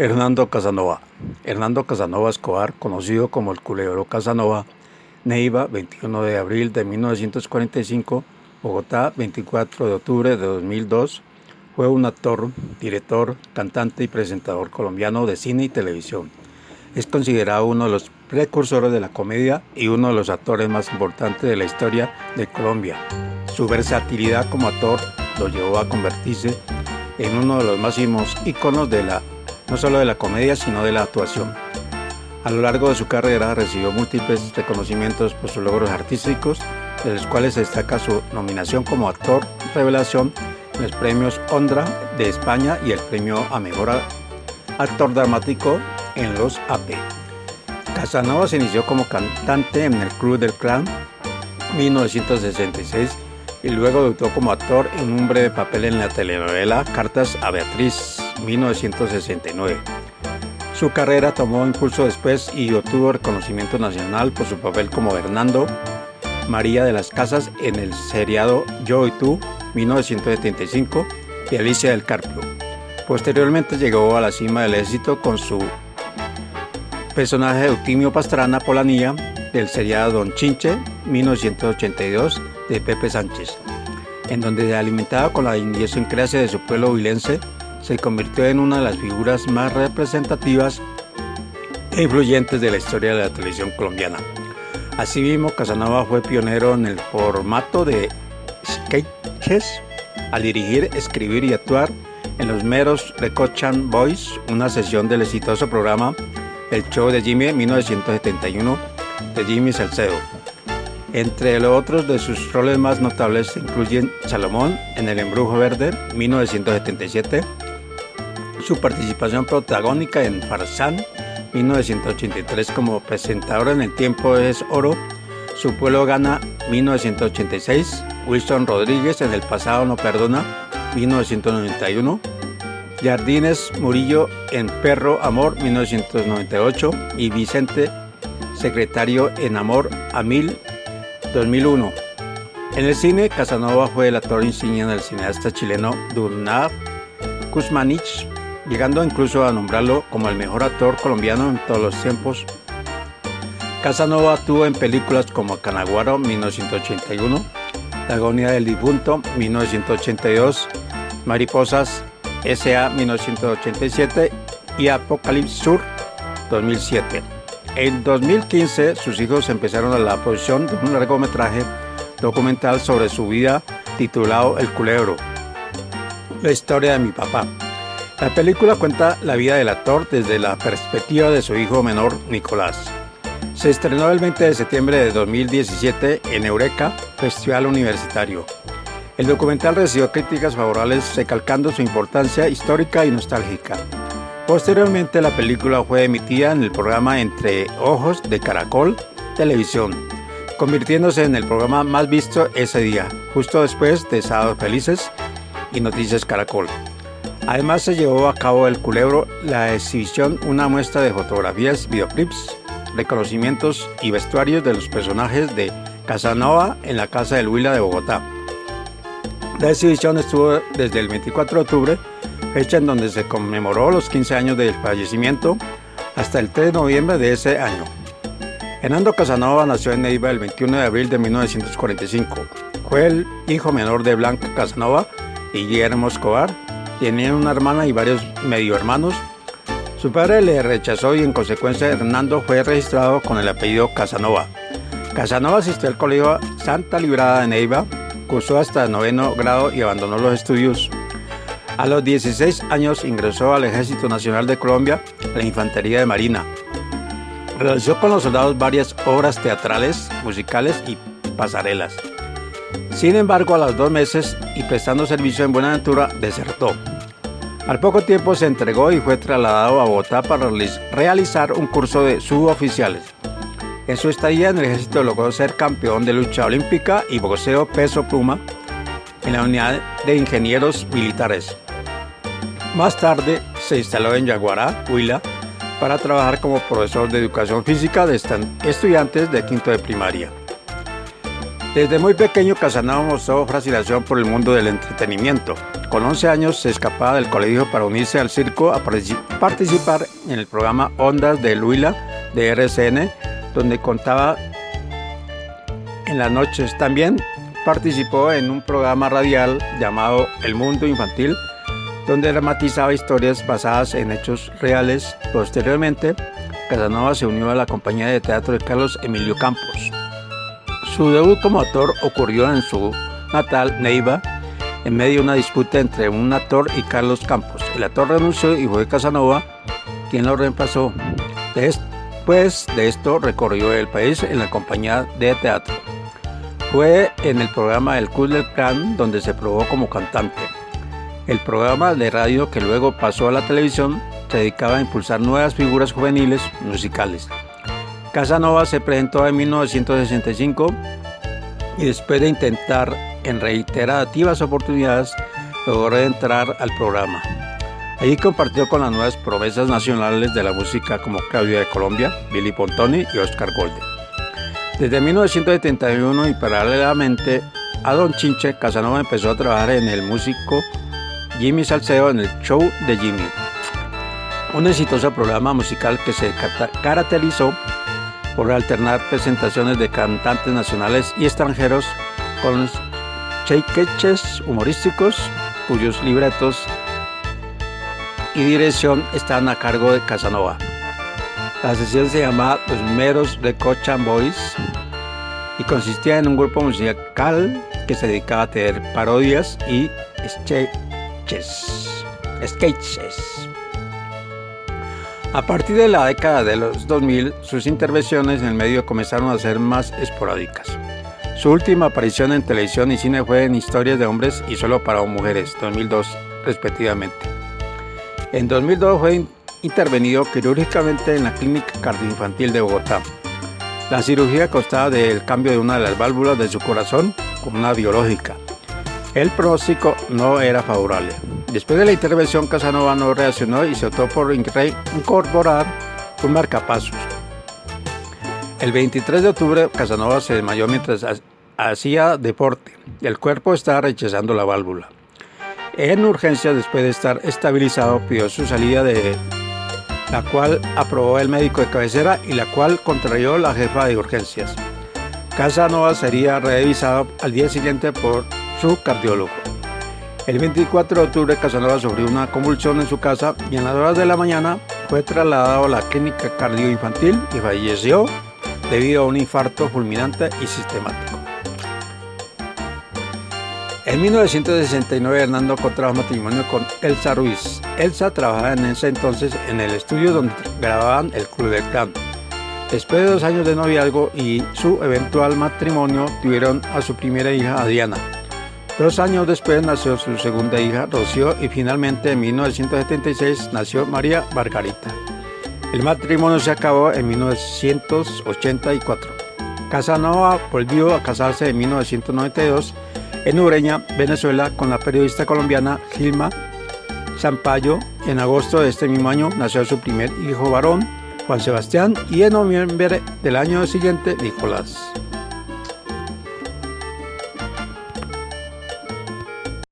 Hernando Casanova. Hernando Casanova Escobar, conocido como el Culebro Casanova, Neiva, 21 de abril de 1945, Bogotá, 24 de octubre de 2002, fue un actor, director, cantante y presentador colombiano de cine y televisión. Es considerado uno de los precursores de la comedia y uno de los actores más importantes de la historia de Colombia. Su versatilidad como actor lo llevó a convertirse en uno de los máximos íconos de la no solo de la comedia, sino de la actuación. A lo largo de su carrera recibió múltiples reconocimientos por sus logros artísticos, de los cuales destaca su nominación como actor revelación en los premios Ondra de España y el premio a mejor actor dramático en los AP. Casanova se inició como cantante en el Club del Clan 1966 y luego debutó como actor en un breve papel en la telenovela Cartas a Beatriz 1969. Su carrera tomó impulso después y obtuvo reconocimiento nacional por su papel como Hernando María de las Casas en el seriado Yo y tú 1975 y Alicia del Carpio. Posteriormente llegó a la cima del éxito con su personaje Eutimio Pastrana Polanía del seriado Don Chinche 1982 de Pepe Sánchez, en donde se alimentaba con la idiosincrasia de su pueblo huilense se convirtió en una de las figuras más representativas e influyentes de la historia de la televisión colombiana. Asimismo, Casanova fue pionero en el formato de sketches al dirigir, escribir y actuar en los meros Recochan Boys, una sesión del exitoso programa El Show de Jimmy en 1971 de Jimmy Salcedo. Entre los otros de sus roles más notables incluyen Salomón en El Embrujo Verde 1977, su participación protagónica en Farsán 1983 como presentadora en El Tiempo es Oro, Su Pueblo Gana 1986, Wilson Rodríguez en El Pasado No Perdona 1991, Jardines Murillo en Perro Amor 1998 y Vicente Secretario en Amor a Mil 2001. En el cine, Casanova fue el actor insignia del cineasta chileno Durnar Kuzmanich llegando incluso a nombrarlo como el mejor actor colombiano en todos los tiempos. Casanova actuó en películas como Canaguaro 1981, La agonía del difunto 1982, Mariposas S.A. 1987 y Apocalipsis Sur 2007. En 2015 sus hijos empezaron a la producción de un largometraje documental sobre su vida titulado El Culebro, la historia de mi papá. La película cuenta la vida del actor desde la perspectiva de su hijo menor, Nicolás. Se estrenó el 20 de septiembre de 2017 en Eureka, Festival Universitario. El documental recibió críticas favorables recalcando su importancia histórica y nostálgica. Posteriormente la película fue emitida en el programa Entre Ojos de Caracol Televisión, convirtiéndose en el programa más visto ese día, justo después de Sábados Felices y Noticias Caracol. Además se llevó a cabo el Culebro la exhibición, una muestra de fotografías, videoclips, reconocimientos y vestuarios de los personajes de Casanova en la Casa del Huila de Bogotá. La exhibición estuvo desde el 24 de octubre, fecha en donde se conmemoró los 15 años del fallecimiento, hasta el 3 de noviembre de ese año. Hernando Casanova nació en Neiva el 21 de abril de 1945. Fue el hijo menor de Blanca Casanova y Guillermo Escobar, Tenía una hermana y varios medio hermanos. Su padre le rechazó y en consecuencia Hernando fue registrado con el apellido Casanova. Casanova asistió al colegio Santa Librada de Neiva, cursó hasta noveno grado y abandonó los estudios. A los 16 años ingresó al Ejército Nacional de Colombia, la Infantería de Marina. Realizó con los soldados varias obras teatrales, musicales y pasarelas. Sin embargo, a los dos meses y prestando servicio en Buenaventura, desertó. Al poco tiempo se entregó y fue trasladado a Bogotá para realizar un curso de suboficiales. En su estadía en el ejército logró ser campeón de lucha olímpica y boxeo peso pluma en la unidad de ingenieros militares. Más tarde se instaló en Yaguará, Huila, para trabajar como profesor de educación física de estudiantes de quinto de primaria. Desde muy pequeño Casanova mostró fascinación por el mundo del entretenimiento. Con 11 años se escapaba del colegio para unirse al circo a participar en el programa Ondas de Luila de RCN, donde contaba en las noches. También participó en un programa radial llamado El Mundo Infantil, donde dramatizaba historias basadas en hechos reales. Posteriormente, Casanova se unió a la compañía de teatro de Carlos Emilio Campos. Su debut como actor ocurrió en su natal Neiva, en medio de una disputa entre un actor y Carlos Campos. El actor renunció y fue Casanova quien lo reemplazó. Después de esto recorrió el país en la compañía de teatro. Fue en el programa El Club del Clan donde se probó como cantante. El programa de radio que luego pasó a la televisión se dedicaba a impulsar nuevas figuras juveniles musicales. Casanova se presentó en 1965 y después de intentar en reiterativas oportunidades logró entrar al programa. Allí compartió con las nuevas promesas nacionales de la música como Claudia de Colombia, Billy Pontoni y Oscar Golde. Desde 1971 y paralelamente a Don Chinche, Casanova empezó a trabajar en el músico Jimmy Salcedo en el show de Jimmy, un exitoso programa musical que se caracterizó por alternar presentaciones de cantantes nacionales y extranjeros con sketches humorísticos cuyos libretos y dirección están a cargo de Casanova. La sesión se llamaba Los Meros de Cochan Boys y consistía en un grupo musical que se dedicaba a tener parodias y sketches. sketches. A partir de la década de los 2000, sus intervenciones en el medio comenzaron a ser más esporádicas. Su última aparición en televisión y cine fue en Historias de Hombres y Solo para Mujeres, 2002, respectivamente. En 2002 fue intervenido quirúrgicamente en la Clínica Cardioinfantil de Bogotá. La cirugía constaba del cambio de una de las válvulas de su corazón con una biológica. El pronóstico no era favorable. Después de la intervención, Casanova no reaccionó y se optó por incorporar un marcapasos. El 23 de octubre, Casanova se desmayó mientras hacía deporte. El cuerpo estaba rechazando la válvula. En urgencia, después de estar estabilizado, pidió su salida de la cual aprobó el médico de cabecera y la cual contrarió la jefa de urgencias. Casanova sería revisado al día siguiente por su cardiólogo. El 24 de octubre Casanova sufrió una convulsión en su casa y en las horas de la mañana fue trasladado a la clínica cardioinfantil y falleció debido a un infarto fulminante y sistemático. En 1969 Hernando contrajo matrimonio con Elsa Ruiz. Elsa trabajaba en ese entonces en el estudio donde grababan el Club del Clan. Después de dos años de noviazgo y su eventual matrimonio tuvieron a su primera hija Diana. Dos años después nació su segunda hija, Rocío, y finalmente en 1976 nació María Margarita. El matrimonio se acabó en 1984. Casanova volvió a casarse en 1992 en Ureña, Venezuela, con la periodista colombiana Gilma Zampayo. En agosto de este mismo año nació su primer hijo varón, Juan Sebastián, y en noviembre del año siguiente, Nicolás.